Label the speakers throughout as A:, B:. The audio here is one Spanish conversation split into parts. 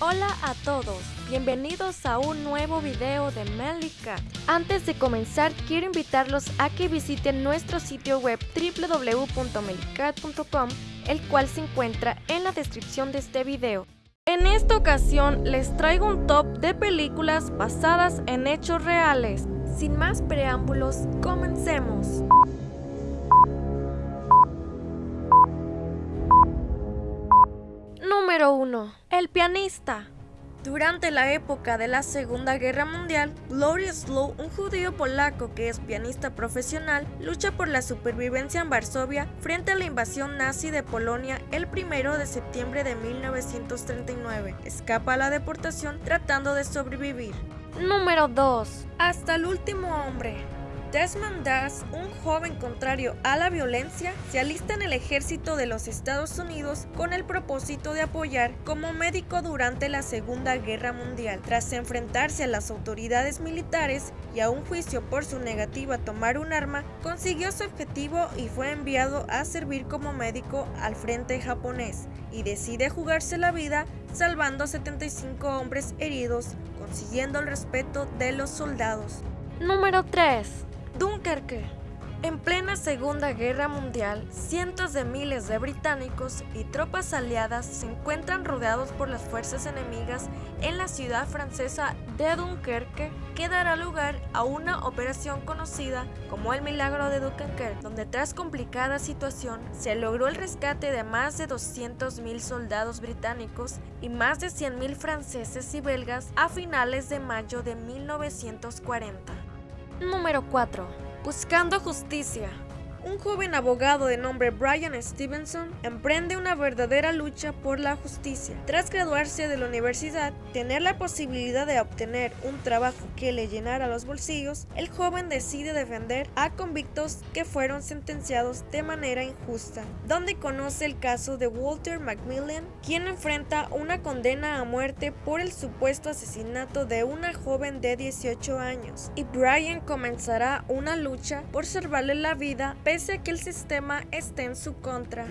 A: Hola a todos, bienvenidos a un nuevo video de Melly Cat. Antes de comenzar, quiero invitarlos a que visiten nuestro sitio web www.melicat.com, el cual se encuentra en la descripción de este video. En esta ocasión les traigo un top de películas basadas en hechos reales. Sin más preámbulos, comencemos. Número 1. El pianista. Durante la época de la Segunda Guerra Mundial, Gloria Slow, un judío polaco que es pianista profesional, lucha por la supervivencia en Varsovia frente a la invasión nazi de Polonia el 1 de septiembre de 1939. Escapa a la deportación tratando de sobrevivir. Número 2. Hasta el último hombre. Desmond Das, un joven contrario a la violencia, se alista en el ejército de los Estados Unidos con el propósito de apoyar como médico durante la Segunda Guerra Mundial. Tras enfrentarse a las autoridades militares y a un juicio por su negativa a tomar un arma, consiguió su objetivo y fue enviado a servir como médico al frente japonés y decide jugarse la vida salvando a 75 hombres heridos, consiguiendo el respeto de los soldados. Número 3. Dunkerque. En plena Segunda Guerra Mundial, cientos de miles de británicos y tropas aliadas se encuentran rodeados por las fuerzas enemigas en la ciudad francesa de Dunkerque, que dará lugar a una operación conocida como el Milagro de Dunkerque, donde tras complicada situación se logró el rescate de más de 200.000 soldados británicos y más de 100.000 franceses y belgas a finales de mayo de 1940. Número 4. Buscando justicia. Un joven abogado de nombre Brian Stevenson emprende una verdadera lucha por la justicia. Tras graduarse de la universidad, tener la posibilidad de obtener un trabajo que le llenara los bolsillos, el joven decide defender a convictos que fueron sentenciados de manera injusta, donde conoce el caso de Walter Macmillan, quien enfrenta una condena a muerte por el supuesto asesinato de una joven de 18 años, y Brian comenzará una lucha por salvarle la vida que el sistema esté en su contra.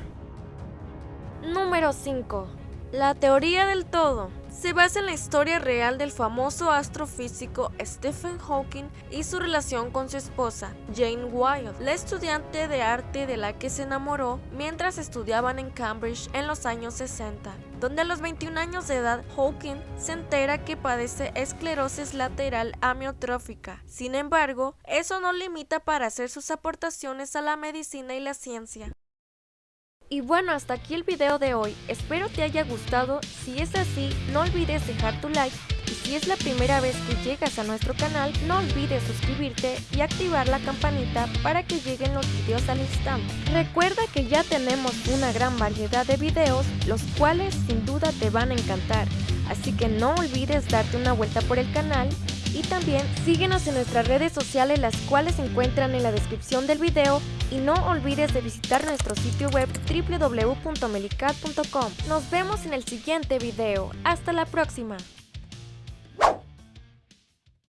A: Número 5. La teoría del todo se basa en la historia real del famoso astrofísico Stephen Hawking y su relación con su esposa, Jane Wilde, la estudiante de arte de la que se enamoró mientras estudiaban en Cambridge en los años 60, donde a los 21 años de edad Hawking se entera que padece esclerosis lateral amiotrófica. Sin embargo, eso no limita para hacer sus aportaciones a la medicina y la ciencia. Y bueno, hasta aquí el video de hoy, espero te haya gustado, si es así, no olvides dejar tu like. Y si es la primera vez que llegas a nuestro canal, no olvides suscribirte y activar la campanita para que lleguen los videos al instante. Recuerda que ya tenemos una gran variedad de videos, los cuales sin duda te van a encantar, así que no olvides darte una vuelta por el canal y también síguenos en nuestras redes sociales las cuales se encuentran en la descripción del video y no olvides de visitar nuestro sitio web www.melicat.com. Nos vemos en el siguiente video. Hasta la próxima.